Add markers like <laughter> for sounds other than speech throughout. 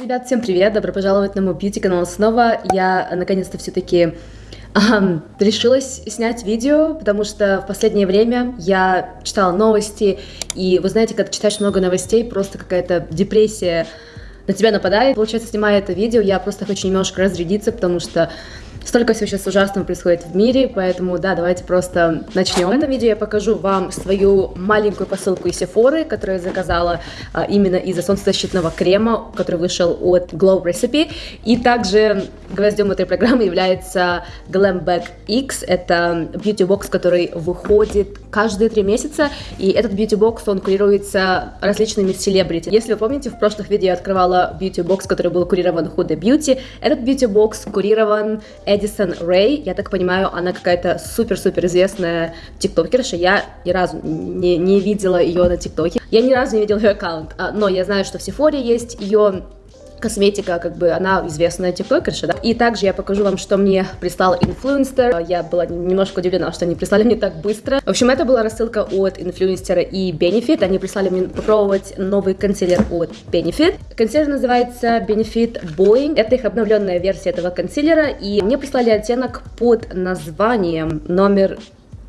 Ребят, всем привет! Добро пожаловать на мой бьюти-канал снова. Я наконец-то все-таки эм, решилась снять видео, потому что в последнее время я читала новости, и вы знаете, когда читаешь много новостей, просто какая-то депрессия на тебя нападает. Получается, снимая это видео, я просто хочу немножко разрядиться, потому что Столько всего сейчас ужасного происходит в мире, поэтому, да, давайте просто начнем. В этом видео я покажу вам свою маленькую посылку из Sephora, которую я заказала а, именно из-за солнцезащитного крема, который вышел от Glow Recipe. И также гвоздем этой программы является Glam Bag X. Это beauty box, который выходит каждые три месяца, и этот beauty box, он курируется различными селебрити. Если вы помните, в прошлых видео я открывала beauty box, который был курирован Huda Beauty. Этот beauty box курирован Эдисон Рэй, я так понимаю, она какая-то супер-супер известная тиктокерша, я ни разу не, не видела ее на тиктоке, я ни разу не видела ее аккаунт, а, но я знаю, что в Сефоре есть ее косметика, как бы она известная тиктокерша, да. И также я покажу вам, что мне прислал инфлюенсер. Я была немножко удивлена, что они прислали мне так быстро. В общем, это была рассылка от инфлюенсера и Benefit. Они прислали мне попробовать новый консилер от Benefit. Консилер называется Benefit Boeing. Это их обновленная версия этого консилера. И мне прислали оттенок под названием номер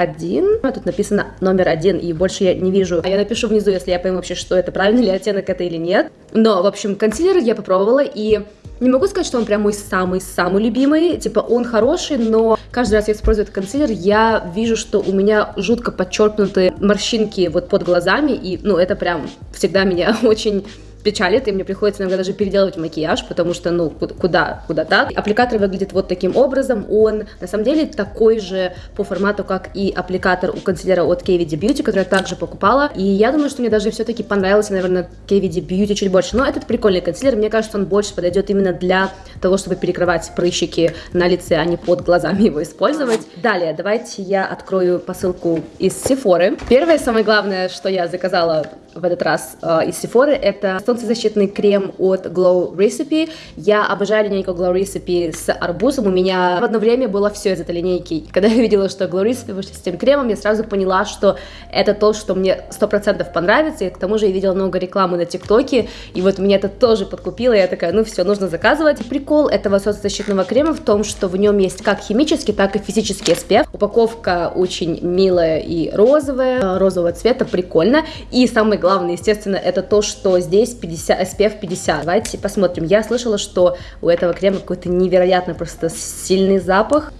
один. Тут написано номер один, и больше я не вижу. А я напишу внизу, если я пойму вообще, что это, правильный ли оттенок это или нет. Но, в общем, консилер я попробовала, и не могу сказать, что он прям мой самый-самый любимый. Типа, он хороший, но каждый раз я использую этот консилер, я вижу, что у меня жутко подчеркнуты морщинки вот под глазами, и, ну, это прям всегда меня <laughs> очень печалит, и мне приходится иногда даже переделывать макияж, потому что, ну, куда, куда так. Аппликатор выглядит вот таким образом, он на самом деле такой же по формату, как и аппликатор у консилера от KVD Beauty, который я также покупала, и я думаю, что мне даже все-таки понравился, наверное, KVD Beauty чуть больше, но этот прикольный консилер, мне кажется, он больше подойдет именно для того, чтобы перекрывать прыщики на лице, а не под глазами его использовать. Далее, давайте я открою посылку из Sephora. Первое, самое главное, что я заказала в этот раз э, из Sephora, это солнцезащитный крем от Glow Recipe. Я обожаю линейку Glow Recipe с арбузом. У меня в одно время было все из этой линейки. Когда <laughs> я видела, что Glow Recipe вышли с этим кремом, я сразу поняла, что это то, что мне 100% понравится. И к тому же я видела много рекламы на ТикТоке, и вот меня это тоже подкупило. Я такая, ну все, нужно заказывать. Прикол этого солнцезащитного крема в том, что в нем есть как химический, так и физический SPF. Упаковка очень милая и розовая, розового цвета, прикольно. И самый главное, естественно, это то, что здесь 50, SPF 50. Давайте посмотрим. Я слышала, что у этого крема какой-то невероятно просто сильный запах.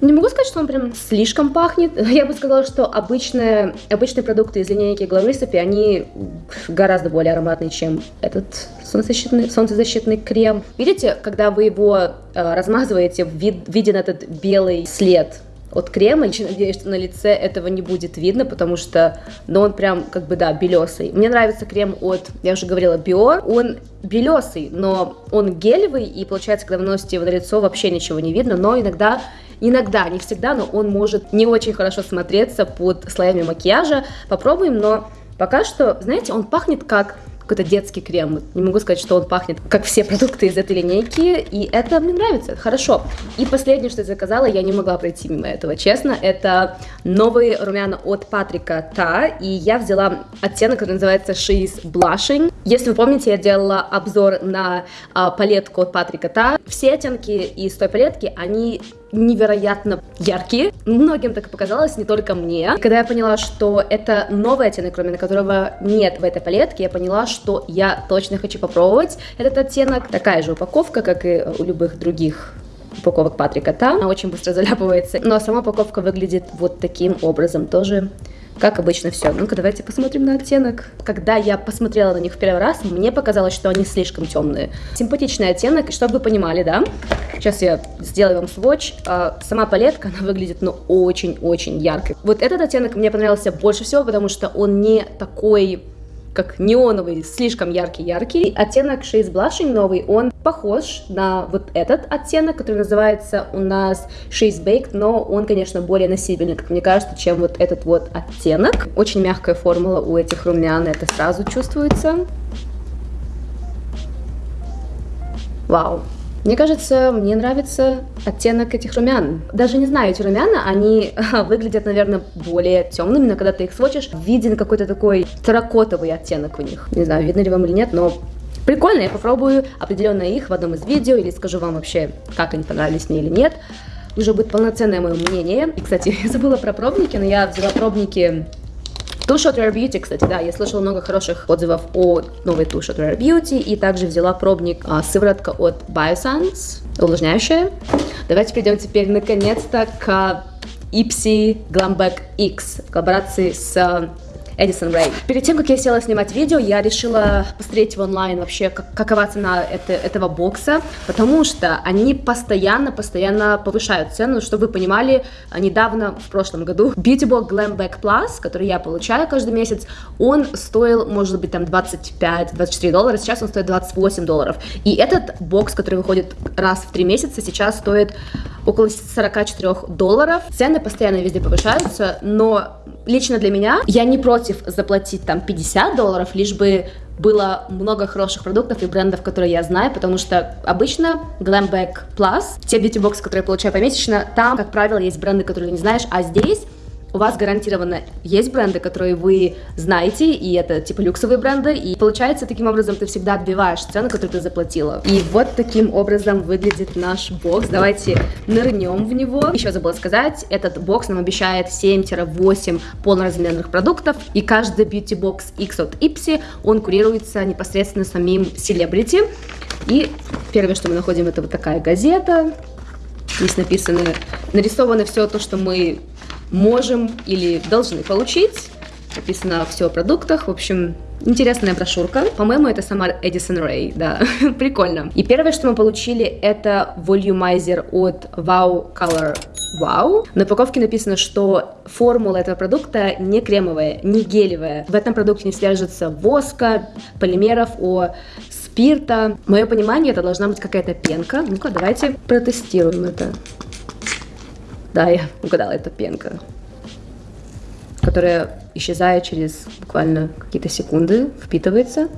Не могу сказать, что он прям слишком пахнет. <laughs> Я бы сказала, что обычные, обычные продукты из линейки Glow они гораздо более ароматные, чем этот солнцезащитный, солнцезащитный крем. Видите, когда вы его э, размазываете, вид, виден этот белый след от крема. Я надеюсь, что на лице этого не будет видно, потому что, ну, он прям, как бы, да, белесый. Мне нравится крем от, я уже говорила, Био. Он белесый, но он гелевый, и получается, когда вы носите его на лицо, вообще ничего не видно, но иногда Иногда, не всегда, но он может не очень хорошо смотреться под слоями макияжа. Попробуем, но пока что, знаете, он пахнет как какой-то детский крем. Не могу сказать, что он пахнет, как все продукты из этой линейки, и это мне нравится, хорошо. И последнее, что я заказала, я не могла пройти мимо этого, честно, это новые румяна от Патрика Та, и я взяла оттенок, который называется She's Blushing. Если вы помните, я делала обзор на а, палетку от Патрика Та. Все оттенки из той палетки, они невероятно яркие. Многим так и показалось, не только мне. Когда я поняла, что это новый оттенок, кроме которого нет в этой палетке, я поняла, что я точно хочу попробовать этот оттенок. Такая же упаковка, как и у любых других упаковок Патрика Та. Она очень быстро заляпывается, но сама упаковка выглядит вот таким образом тоже как обычно все. Ну-ка, давайте посмотрим на оттенок. Когда я посмотрела на них в первый раз, мне показалось, что они слишком темные. Симпатичный оттенок, чтобы вы понимали, да, сейчас я сделаю вам сводч. А, сама палетка, она выглядит, ну, очень-очень яркой. Вот этот оттенок мне понравился больше всего, потому что он не такой как неоновый, слишком яркий-яркий. Оттенок Shades Blushing новый, он похож на вот этот оттенок, который называется у нас Shades Baked, но он, конечно, более носибельный, как мне кажется, чем вот этот вот оттенок. Очень мягкая формула у этих румян, это сразу чувствуется. Вау, мне кажется, мне нравится оттенок этих румян. Даже не знаю, эти румяна, они <laughs> выглядят, наверное, более темными, но когда ты их сводишь, виден какой-то такой терракотовый оттенок у них. Не знаю, видно ли вам или нет, но Прикольно, я попробую определенно их в одном из видео или скажу вам вообще, как они понравились мне или нет. Уже будет полноценное мое мнение. И, кстати, <laughs> я забыла про пробники, но я взяла пробники Two Shot Rare Beauty, кстати, да, я слышала много хороших отзывов о новой Two Shot Rare Beauty, и также взяла пробник а, сыворотка от Biosense, увлажняющая. Давайте перейдем теперь наконец-то к Ipsy Glamback X в коллаборации с Эдисон Рэй. Перед тем, как я села снимать видео, я решила посмотреть в онлайн вообще, как, какова цена это, этого бокса, потому что они постоянно-постоянно повышают цену, чтобы вы понимали, недавно, в прошлом году, <laughs> Box Glam Back Plus, который я получаю каждый месяц, он стоил, может быть, там 25-24 доллара, сейчас он стоит 28 долларов. И этот бокс, который выходит раз в три месяца, сейчас стоит около 44 долларов. Цены постоянно везде повышаются, но лично для меня я не против заплатить там 50 долларов, лишь бы было много хороших продуктов и брендов, которые я знаю, потому что обычно Glamback Plus, те бьюти-боксы, которые я получаю помесячно, там, как правило, есть бренды, которые ты не знаешь, а здесь у вас гарантированно есть бренды, которые вы знаете, и это типа люксовые бренды, и получается таким образом ты всегда отбиваешь цену, которую ты заплатила. И вот таким образом выглядит наш бокс. Давайте нырнем в него. Еще забыла сказать, этот бокс нам обещает 7-8 полноразмерных продуктов, и каждый box X от Ipsy, он курируется непосредственно самим селебрити. И первое, что мы находим, это вот такая газета. Здесь написано, нарисовано все то, что мы можем или должны получить. Написано все о продуктах. В общем, Интересная брошюрка. По-моему, это сама Эдисон Рэй, <laughs> да, прикольно. И первое, что мы получили, это волюмайзер от Wow Color Wow. На упаковке написано, что формула этого продукта не кремовая, не гелевая. В этом продукте не содержится воска, полимеров, о спирта. Мое понимание, это должна быть какая-то пенка. Ну-ка, давайте протестируем это. Да, я угадала, это пенка, которая исчезает через буквально какие-то секунды, впитывается.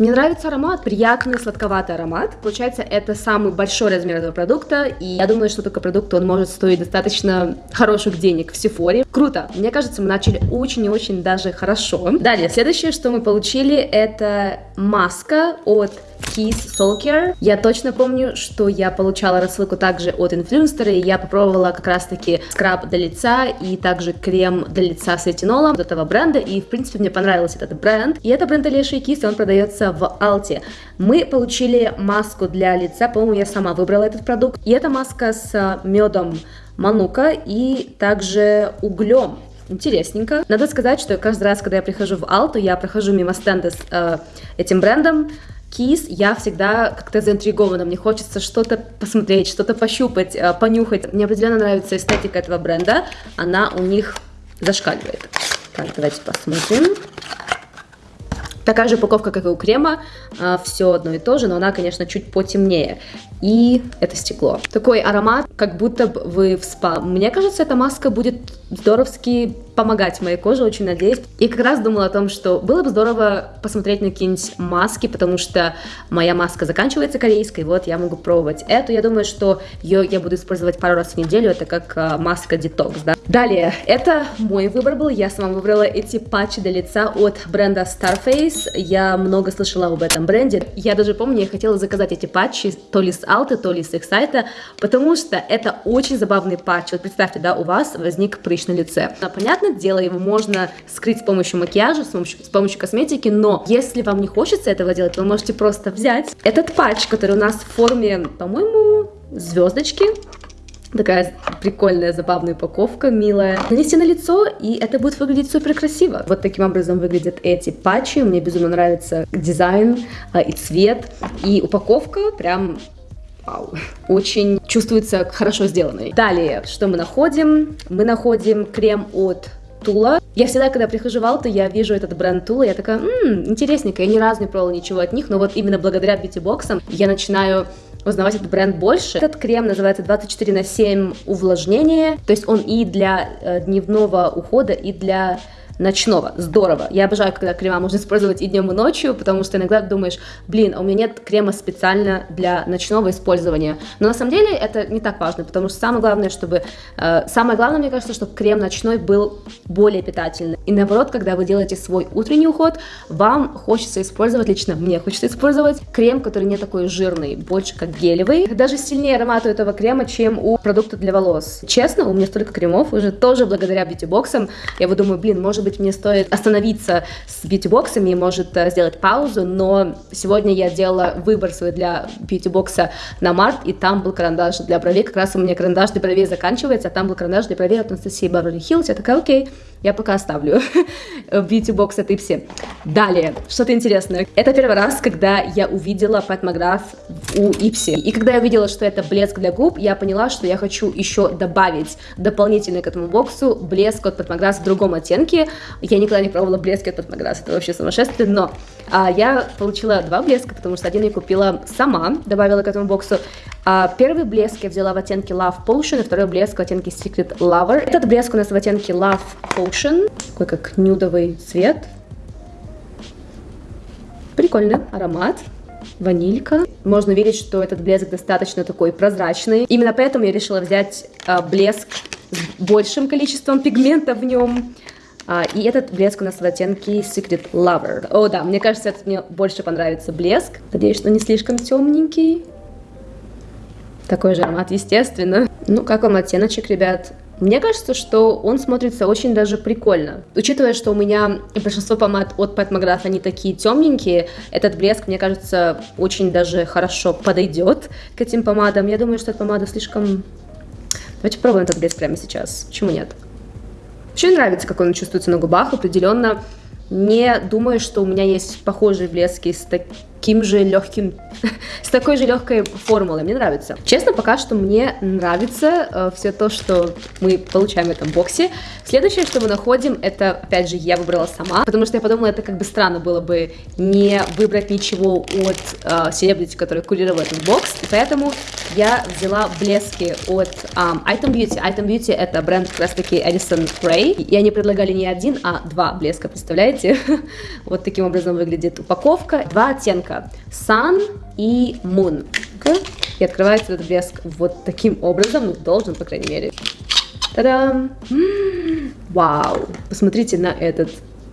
Мне нравится аромат, приятный сладковатый аромат. Получается, это самый большой размер этого продукта, и я думаю, что такой продукт, он может стоить достаточно хороших денег в Сефоре. Круто! Мне кажется, мы начали очень и очень даже хорошо. Далее, следующее, что мы получили, это маска от Kiss Soul Care. Я точно помню, что я получала рассылку также от инфлюенсера, и я попробовала как раз-таки скраб для лица и также крем для лица с ретинолом от этого бренда, и в принципе мне понравился этот бренд. И это бренд Алеши и он продается в Алте. Мы получили маску для лица, по-моему, я сама выбрала этот продукт, и это маска с медом манука и также углем. Интересненько. Надо сказать, что каждый раз, когда я прихожу в Алту, я прохожу мимо стенда с э, этим брендом, Кис, я всегда как-то заинтригована, мне хочется что-то посмотреть, что-то пощупать, э, понюхать. Мне определенно нравится эстетика этого бренда, она у них зашкаливает. Так, давайте посмотрим. Такая же упаковка, как и у крема, э, все одно и то же, но она, конечно, чуть потемнее. И это стекло. Такой аромат, как будто вы в спа. Мне кажется, эта маска будет здоровски помогать моей коже, очень надеюсь. И как раз думала о том, что было бы здорово посмотреть на какие-нибудь маски, потому что моя маска заканчивается корейской, вот я могу пробовать эту. Я думаю, что ее я буду использовать пару раз в неделю, это как а, маска детокс, да. Далее, это мой выбор был, я сама выбрала эти патчи для лица от бренда Starface. Я много слышала об этом бренде. Я даже помню, я хотела заказать эти патчи то ли с Алты, то ли с их сайта, потому что это очень забавный патч. Вот представьте, да, у вас возник прыщ на лице. Понятно, дело, его можно скрыть с помощью макияжа, с помощью, с помощью косметики, но если вам не хочется этого делать, вы можете просто взять этот патч, который у нас в форме, по-моему, звездочки, Такая прикольная, забавная упаковка, милая. Нанести на лицо, и это будет выглядеть супер красиво. Вот таким образом выглядят эти патчи. Мне безумно нравится дизайн а, и цвет. И упаковка прям Вау. Очень чувствуется хорошо сделанной. Далее, что мы находим? Мы находим крем от Тула. Я всегда, когда прихожу в Алту, я вижу этот бренд Тула, я такая, ммм, интересненько, я ни разу не пробовала ничего от них, но вот именно благодаря бьюти-боксам я начинаю узнавать этот бренд больше. Этот крем называется 24 на 7 увлажнение, то есть он и для э, дневного ухода, и для ночного. Здорово. Я обожаю, когда крема можно использовать и днем, и ночью, потому что иногда думаешь, блин, а у меня нет крема специально для ночного использования. Но на самом деле это не так важно, потому что самое главное, чтобы... Э, самое главное, мне кажется, чтобы крем ночной был более питательный. И наоборот, когда вы делаете свой утренний уход, вам хочется использовать, лично мне хочется использовать крем, который не такой жирный, больше как гелевый. Даже сильнее аромат у этого крема, чем у продукта для волос. Честно, у меня столько кремов, уже тоже благодаря бьюти-боксам. Я вот думаю, блин, может быть мне стоит остановиться с бьюти-боксами, может э, сделать паузу, но сегодня я делала выбор свой для бьюти-бокса на март, и там был карандаш для бровей, как раз у меня карандаш для бровей заканчивается, а там был карандаш для бровей от Анастасии Беверли Хиллз, я такая, окей, я пока оставлю бьюти-бокс от Ипси. Далее, что-то интересное. Это первый раз, когда я увидела McGrath у Ипси. И когда я увидела, что это блеск для губ, я поняла, что я хочу еще добавить дополнительно к этому боксу блеск от Pat McGrath в другом оттенке. Я никогда не пробовала блески от McGrath, это вообще сумасшествие, но а, я получила два блеска, потому что один я купила сама, добавила к этому боксу. А, первый блеск я взяла в оттенке Love Potion, и второй блеск в оттенке Secret Lover. Этот блеск у нас в оттенке Love Potion, такой как нюдовый цвет. Прикольный аромат ванилька. Можно видеть, что этот блеск достаточно такой прозрачный. Именно поэтому я решила взять а, блеск с большим количеством пигмента в нем. А, и этот блеск у нас в оттенке Secret Lover. О, да, мне кажется, этот мне больше понравится блеск. Надеюсь, что не слишком темненький. Такой же аромат, естественно. Ну, как вам оттеночек, ребят? Мне кажется, что он смотрится очень даже прикольно. Учитывая, что у меня большинство помад от Pat McGrath, они такие темненькие, этот блеск, мне кажется, очень даже хорошо подойдет к этим помадам. Я думаю, что эта помада слишком... Давайте попробуем этот блеск прямо сейчас. Почему нет? Вообще нравится, как он чувствуется на губах, определенно. Не думаю, что у меня есть похожие блески с таким же легким, <laughs> с такой же легкой формулой. Мне нравится. Честно, пока что мне нравится э, все то, что мы получаем в этом боксе. Следующее, что мы находим, это, опять же, я выбрала сама, потому что я подумала, это как бы странно было бы не выбрать ничего от э, селебрити, который курировал этот бокс, и поэтому я взяла блески от um, Item Beauty. Item Beauty это бренд как раз таки Edison Ray, и они предлагали не один, а два блеска, представляете? <laughs> вот таким образом выглядит упаковка. Два оттенка блеска Sun и Moon. И открывается этот блеск вот таким образом, ну, должен, по крайней мере. Та-дам! Вау! Посмотрите на этот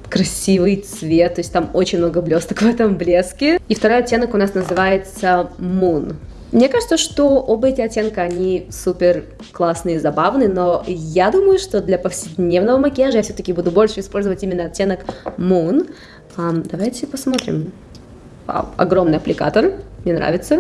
красивый цвет, то есть там очень много блесток в этом блеске. И второй оттенок у нас называется Moon. Мне кажется, что оба эти оттенка, они супер классные и забавные, но я думаю, что для повседневного макияжа я все-таки буду больше использовать именно оттенок Moon. Um, давайте посмотрим. Вау, огромный аппликатор, мне нравится.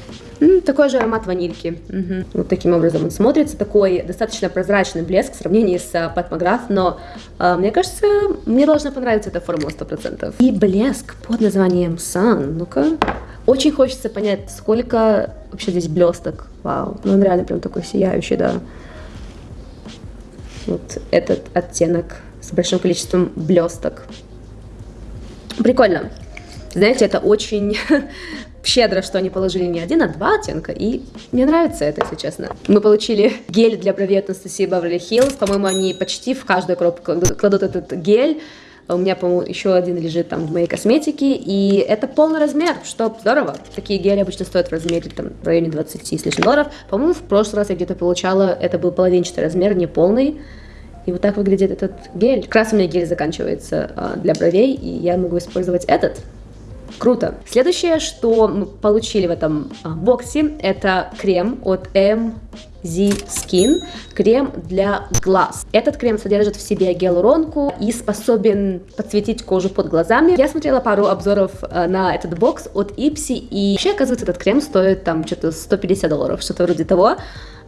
Такой же аромат ванильки. Угу. Вот таким образом он смотрится. Такой достаточно прозрачный блеск в сравнении с Pat McGrath, но uh, мне кажется, мне должна понравиться эта формула 100%. И блеск под названием Sun. Ну-ка. Очень хочется понять, сколько вообще здесь блесток. Вау, ну он реально прям такой сияющий, да. Вот этот оттенок с большим количеством блесток. Прикольно. Знаете, это очень <laughs> щедро, что они положили не один, а два оттенка, и мне нравится это, если честно. Мы получили гель для бровей от Анастасии Беверли Хиллз, по-моему, они почти в каждую коробку кладут этот гель, у меня, по-моему, еще один лежит там в моей косметике, и это полный размер, что здорово. Такие гели обычно стоят в размере там в районе 20 с лишним долларов. По-моему, в прошлый раз я где-то получала, это был половинчатый размер, не полный. И вот так выглядит этот гель. Как раз у меня гель заканчивается а, для бровей, и я могу использовать этот. Круто. Следующее, что мы получили в этом а, боксе, это крем от MZ Skin, крем для глаз. Этот крем содержит в себе гиалуронку и способен подсветить кожу под глазами. Я смотрела пару обзоров а, на этот бокс от Ipsy, и вообще, оказывается, этот крем стоит там что-то 150 долларов, что-то вроде того.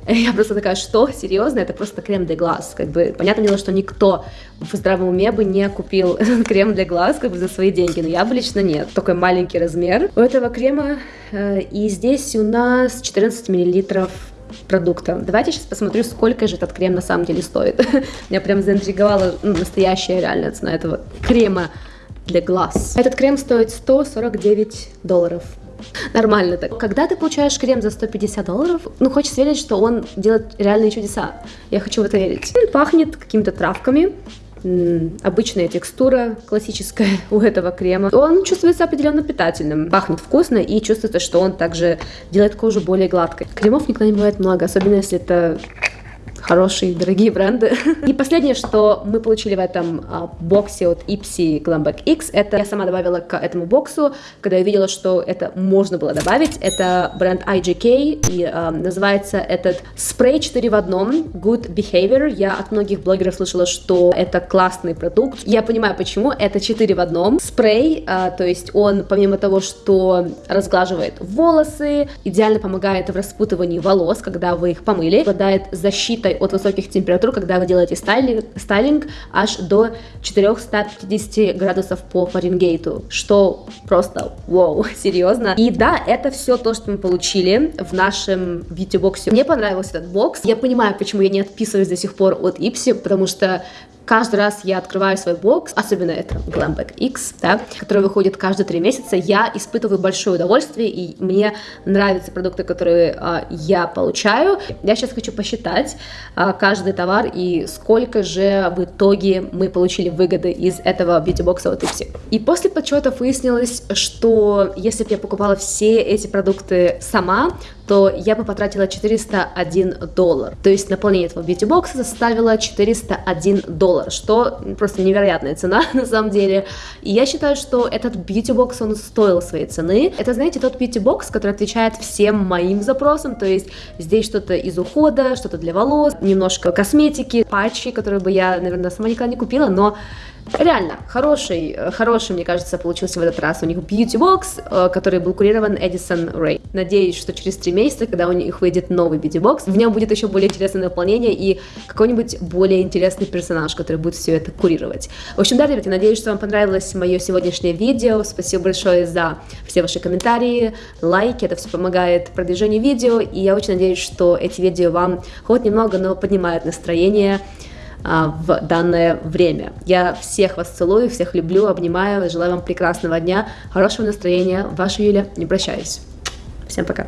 <laughs> Я просто такая, что? Серьезно? Это просто крем для глаз. Как бы, понятное дело, что никто в здравом уме бы не купил <laughs> крем для глаз как бы за свои деньги, но я бы лично нет. Такой маленький размер у этого крема. Э, и здесь у нас 14 миллилитров продукта. Давайте сейчас посмотрю, сколько же этот крем на самом деле стоит. <laughs> Меня прям заинтриговала ну, настоящая реальная цена этого крема для глаз. Этот крем стоит 149 долларов. Нормально так. Когда ты получаешь крем за 150 долларов, ну, хочется верить, что он делает реальные чудеса. Я хочу в это верить. Он пахнет какими-то травками. обычная текстура классическая <laughs> у этого крема. Он чувствуется определенно питательным, пахнет вкусно и чувствуется, что он также делает кожу более гладкой. Кремов никогда не бывает много, особенно если это хорошие, дорогие бренды. <laughs> И последнее, что мы получили в этом а, боксе от Ipsy Glamback X, это я сама добавила к этому боксу, когда я видела, что это можно было добавить. Это бренд IGK, и а, называется этот спрей 4 в одном, Good Behavior. Я от многих блогеров слышала, что это классный продукт. Я понимаю, почему. Это 4 в одном. Спрей, а, то есть он, помимо того, что разглаживает волосы, идеально помогает в распутывании волос, когда вы их помыли, обладает защитой защитой от высоких температур, когда вы делаете стайлинг, стайлинг аж до 450 градусов по Фаренгейту, что просто вау, <laughs> серьезно. И да, это все то, что мы получили в нашем бьюти-боксе. Мне понравился этот бокс. Я понимаю, почему я не отписываюсь до сих пор от Ипси, потому что каждый раз я открываю свой бокс, особенно это Glamback X, да, который выходит каждые три месяца, я испытываю большое удовольствие, и мне нравятся продукты, которые а, я получаю. Я сейчас хочу посчитать а, каждый товар и сколько же в итоге мы получили выгоды из этого бьюти-бокса от Ipsy. И после подсчетов выяснилось, что если бы я покупала все эти продукты сама, то я бы потратила 401 доллар. То есть наполнение этого бьюти-бокса составило 401 доллар, что просто невероятная цена <laughs> на самом деле. И я считаю, что этот бьюти-бокс, он стоил своей цены. Это, знаете, тот бьюти-бокс, который отвечает всем моим запросам, то есть здесь что-то из ухода, что-то для волос, немножко косметики, патчи, которые бы я, наверное, сама никогда не купила, но Реально, хороший, хороший, мне кажется, получился в этот раз. У них Beauty Box, э, который был курирован Эдисон Рэй. Надеюсь, что через три месяца, когда у них выйдет новый Beauty Box, в нем будет еще более интересное наполнение и какой-нибудь более интересный персонаж, который будет все это курировать. В общем, да, ребята, надеюсь, что вам понравилось мое сегодняшнее видео. Спасибо большое за все ваши комментарии, лайки, это все помогает продвижению видео, и я очень надеюсь, что эти видео вам хоть немного, но поднимают настроение, в данное время. Я всех вас целую, всех люблю, обнимаю, желаю вам прекрасного дня, хорошего настроения. Ваша Юля, не прощаюсь. Всем пока.